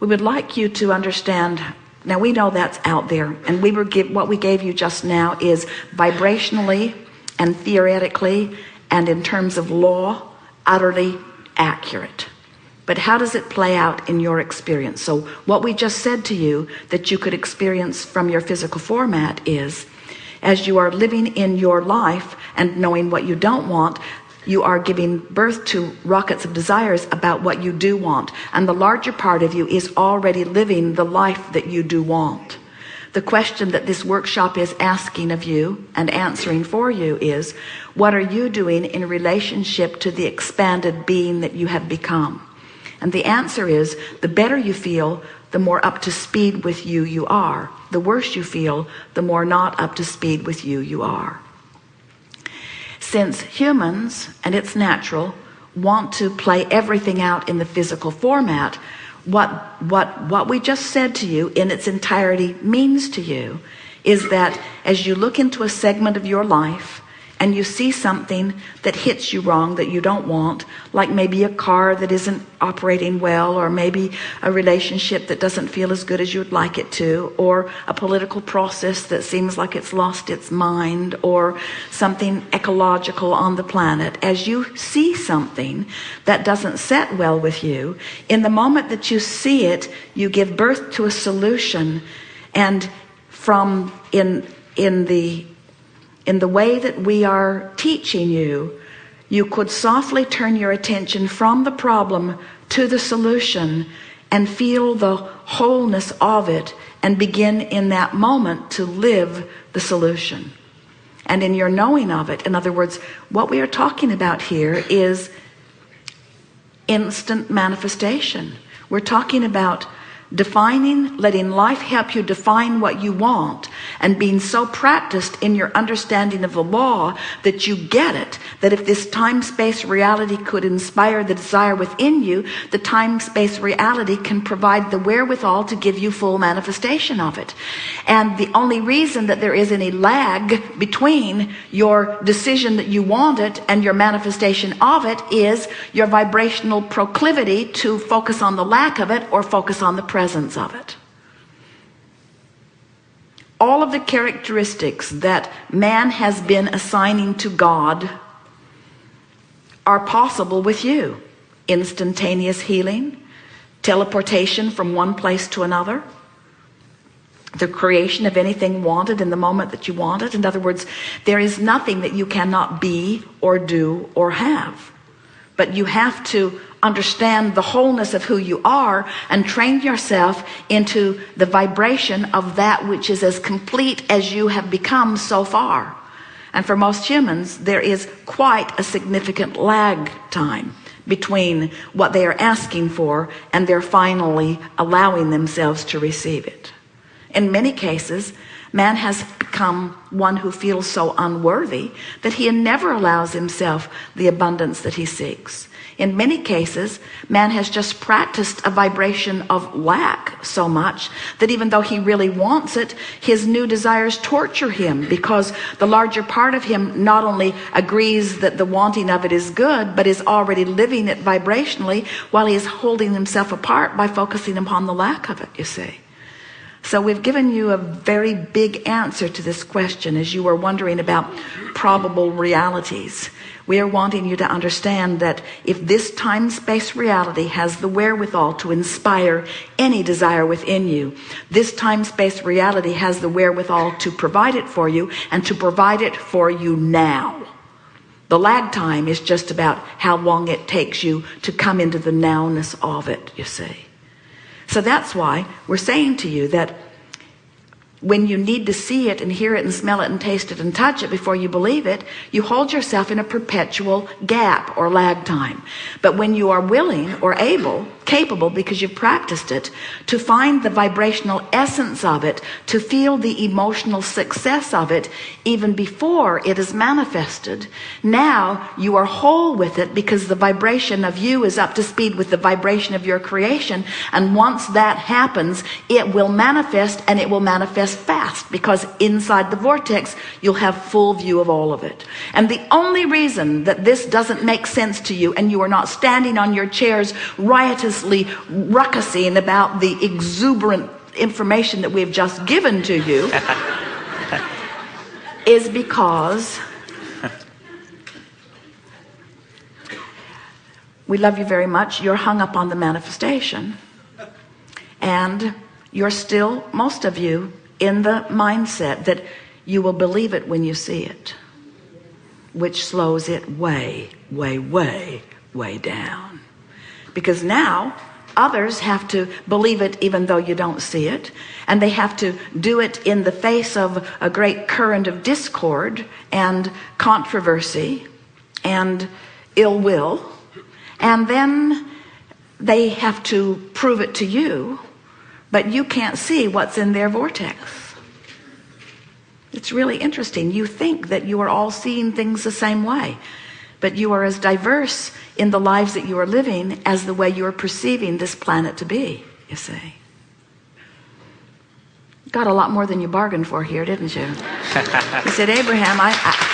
we would like you to understand now we know that's out there and we were give what we gave you just now is vibrationally and theoretically and in terms of law utterly accurate. But how does it play out in your experience? So what we just said to you that you could experience from your physical format is as you are living in your life and knowing what you don't want you are giving birth to rockets of desires about what you do want. And the larger part of you is already living the life that you do want. The question that this workshop is asking of you and answering for you is what are you doing in relationship to the expanded being that you have become? And the answer is the better you feel the more up to speed with you you are. The worse you feel the more not up to speed with you you are since humans and it's natural want to play everything out in the physical format what what what we just said to you in its entirety means to you is that as you look into a segment of your life and you see something that hits you wrong that you don't want like maybe a car that isn't operating well or maybe a relationship that doesn't feel as good as you would like it to or a political process that seems like it's lost its mind or something ecological on the planet. As you see something that doesn't set well with you in the moment that you see it you give birth to a solution. And from in in the in the way that we are teaching you you could softly turn your attention from the problem to the solution and feel the wholeness of it and begin in that moment to live the solution. And in your knowing of it in other words what we are talking about here is instant manifestation. We're talking about defining letting life help you define what you want and being so practiced in your understanding of the law that you get it that if this time-space reality could inspire the desire within you the time-space reality can provide the wherewithal to give you full manifestation of it. And the only reason that there is any lag between your decision that you want it and your manifestation of it is your vibrational proclivity to focus on the lack of it or focus on the presence presence of it. All of the characteristics that man has been assigning to God are possible with you. Instantaneous healing teleportation from one place to another the creation of anything wanted in the moment that you want it. In other words there is nothing that you cannot be or do or have but you have to understand the wholeness of who you are and train yourself into the vibration of that which is as complete as you have become so far. And for most humans there is quite a significant lag time between what they are asking for and they're finally allowing themselves to receive it. In many cases man has become one who feels so unworthy that he never allows himself the abundance that he seeks. In many cases man has just practiced a vibration of lack so much that even though he really wants it his new desires torture him because the larger part of him not only agrees that the wanting of it is good but is already living it vibrationally while he is holding himself apart by focusing upon the lack of it you see so we've given you a very big answer to this question as you were wondering about probable realities. We are wanting you to understand that if this time-space reality has the wherewithal to inspire any desire within you this time-space reality has the wherewithal to provide it for you and to provide it for you now. The lag time is just about how long it takes you to come into the nowness of it you see so that's why we're saying to you that when you need to see it and hear it and smell it and taste it and touch it before you believe it you hold yourself in a perpetual gap or lag time. But when you are willing or able capable because you've practiced it to find the vibrational essence of it to feel the emotional success of it even before it is manifested. Now you are whole with it because the vibration of you is up to speed with the vibration of your creation and once that happens it will manifest and it will manifest fast because inside the vortex you'll have full view of all of it. And the only reason that this doesn't make sense to you and you are not standing on your chairs riotous mindlessly ruckusing about the exuberant information that we've just given to you is because we love you very much you're hung up on the manifestation and you're still most of you in the mindset that you will believe it when you see it which slows it way way way way down because now others have to believe it even though you don't see it and they have to do it in the face of a great current of discord and controversy and ill will and then they have to prove it to you but you can't see what's in their vortex. It's really interesting. You think that you are all seeing things the same way but you are as diverse in the lives that you are living as the way you are perceiving this planet to be you see. Got a lot more than you bargained for here didn't you? He said Abraham I, I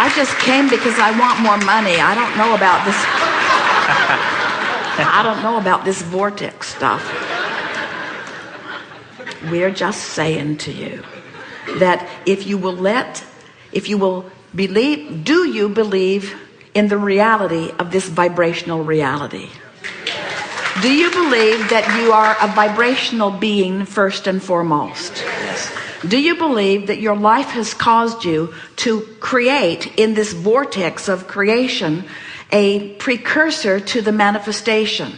I just came because I want more money. I don't know about this I don't know about this vortex stuff. We're just saying to you that if you will let if you will believe do you believe in the reality of this vibrational reality? Do you believe that you are a vibrational being first and foremost? Yes. do you believe that your life has caused you to create in this vortex of creation a precursor to the manifestation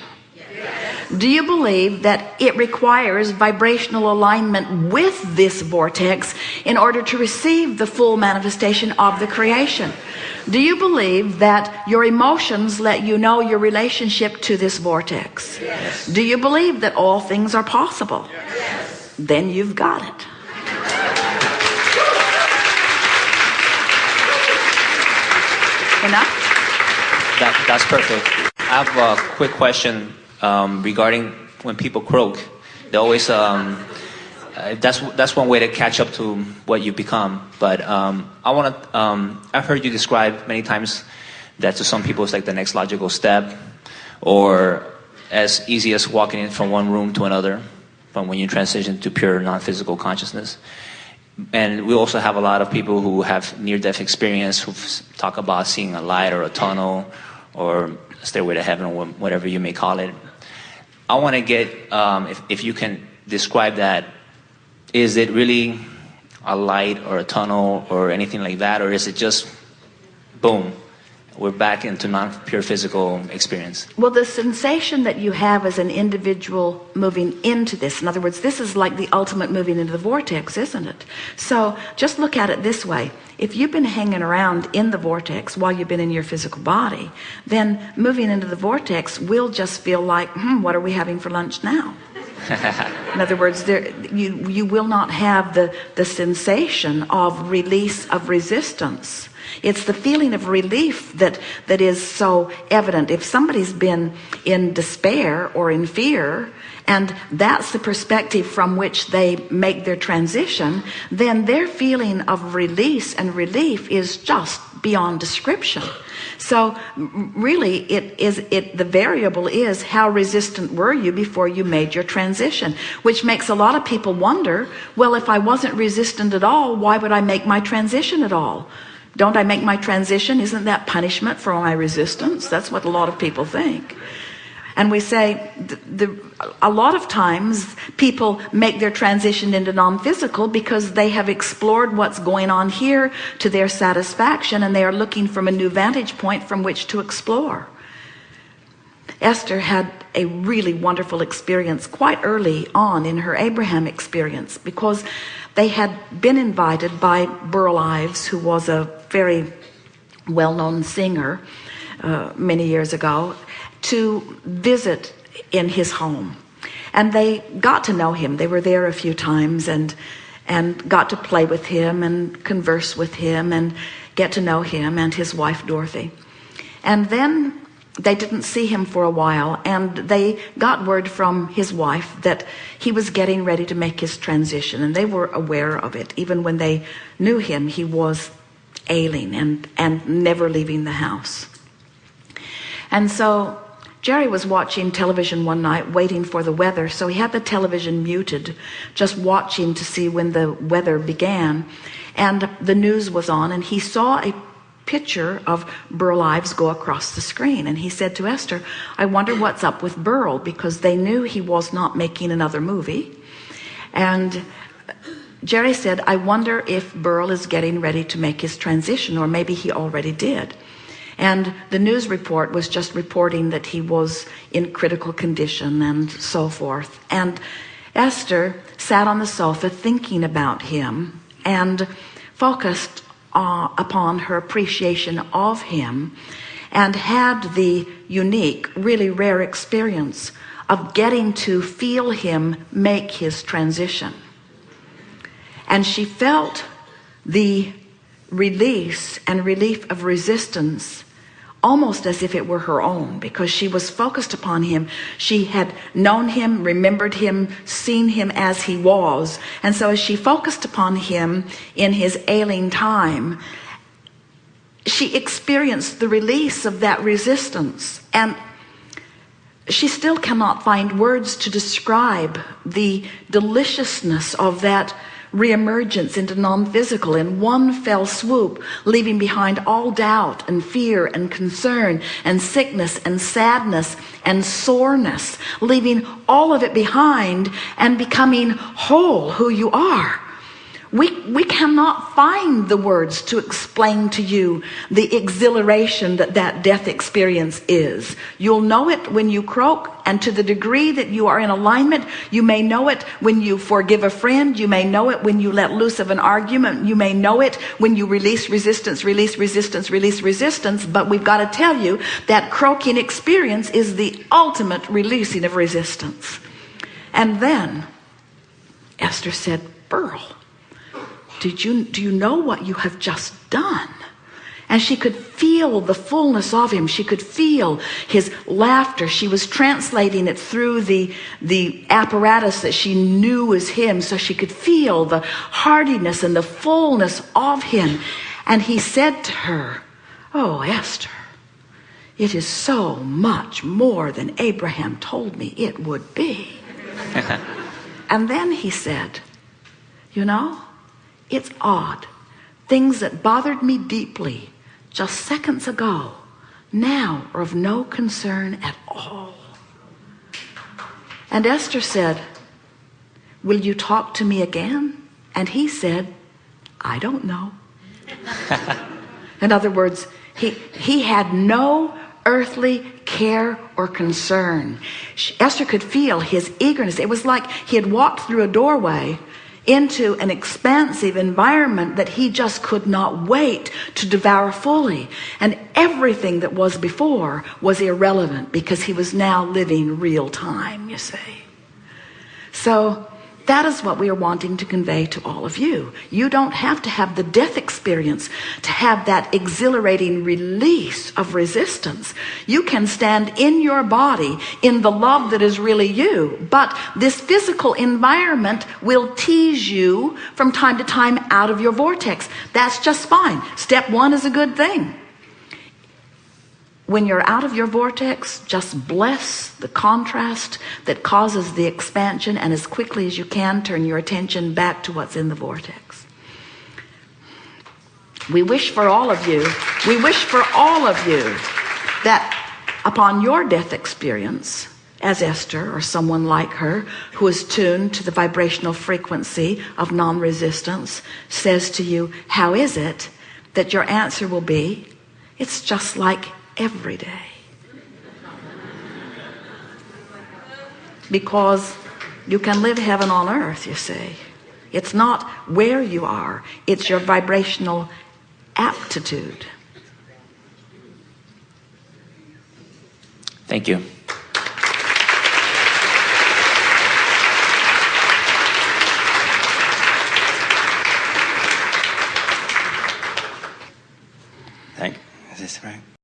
do you believe that it requires vibrational alignment with this vortex in order to receive the full manifestation of the creation? Do you believe that your emotions let you know your relationship to this vortex? Yes. do you believe that all things are possible? Yes. then you've got it. Enough? That, that's perfect. I have a quick question um, regarding when people croak. They always um, uh, that's that's one way to catch up to what you become. But um, I want to. Um, I've heard you describe many times that to some people it's like the next logical step, or as easy as walking in from one room to another, from when you transition to pure non-physical consciousness. And we also have a lot of people who have near-death experience who talk about seeing a light or a tunnel or stairway to heaven or whatever you may call it. I want to get, um, if, if you can describe that, is it really a light or a tunnel or anything like that? Or is it just, boom, we're back into non-pure physical experience. Well, the sensation that you have as an individual moving into this, in other words, this is like the ultimate moving into the vortex, isn't it? So just look at it this way. If you've been hanging around in the vortex while you've been in your physical body, then moving into the vortex will just feel like, hmm, what are we having for lunch now? in other words there you you will not have the the sensation of release of resistance. It's the feeling of relief that that is so evident. If somebody's been in despair or in fear and that's the perspective from which they make their transition then their feeling of release and relief is just beyond description so really it is it the variable is how resistant were you before you made your transition? Which makes a lot of people wonder well if I wasn't resistant at all why would I make my transition at all? Don't I make my transition? Isn't that punishment for my resistance? That's what a lot of people think and we say the, the, a lot of times people make their transition into non-physical because they have explored what's going on here to their satisfaction and they are looking from a new vantage point from which to explore. Esther had a really wonderful experience quite early on in her Abraham experience because they had been invited by Burl Ives who was a very well-known singer uh, many years ago to visit in his home. And they got to know him. They were there a few times and and got to play with him and converse with him and get to know him and his wife Dorothy. And then they didn't see him for a while and they got word from his wife that he was getting ready to make his transition and they were aware of it. Even when they knew him he was ailing and and never leaving the house. And so Jerry was watching television one night waiting for the weather so he had the television muted just watching to see when the weather began. And the news was on and he saw a picture of Burl Ives go across the screen. And he said to Esther I wonder what's up with Burl because they knew he was not making another movie. And Jerry said I wonder if Burl is getting ready to make his transition or maybe he already did and the news report was just reporting that he was in critical condition and so forth. And Esther sat on the sofa thinking about him and focused uh, upon her appreciation of him and had the unique really rare experience of getting to feel him make his transition. And she felt the release and relief of resistance almost as if it were her own because she was focused upon him. She had known him remembered him seen him as he was. And so as she focused upon him in his ailing time she experienced the release of that resistance. And she still cannot find words to describe the deliciousness of that reemergence into non-physical in one fell swoop leaving behind all doubt and fear and concern and sickness and sadness and soreness leaving all of it behind and becoming whole who you are we we cannot find the words to explain to you the exhilaration that that death experience is. You'll know it when you croak and to the degree that you are in alignment you may know it when you forgive a friend you may know it when you let loose of an argument you may know it when you release resistance release resistance release resistance but we've got to tell you that croaking experience is the ultimate releasing of resistance. And then Esther said Burl did you do you know what you have just done? And she could feel the fullness of him. She could feel his laughter. She was translating it through the the apparatus that she knew was him so she could feel the hardiness and the fullness of him. And he said to her oh Esther it is so much more than Abraham told me it would be. And then he said you know it's odd. Things that bothered me deeply just seconds ago now are of no concern at all. And Esther said will you talk to me again? And he said I don't know. In other words he he had no earthly care or concern. She, Esther could feel his eagerness. It was like he had walked through a doorway into an expansive environment that he just could not wait to devour fully. And everything that was before was irrelevant because he was now living real time you see. So that is what we are wanting to convey to all of you. You don't have to have the death experience to have that exhilarating release of resistance. You can stand in your body in the love that is really you but this physical environment will tease you from time to time out of your vortex. That's just fine. Step one is a good thing when you're out of your vortex just bless the contrast that causes the expansion and as quickly as you can turn your attention back to what's in the vortex. We wish for all of you we wish for all of you that upon your death experience as Esther or someone like her who is tuned to the vibrational frequency of non-resistance says to you how is it that your answer will be it's just like every day. Because you can live heaven on earth, you see. It's not where you are, it's your vibrational aptitude. Thank you. Thank. Is this right?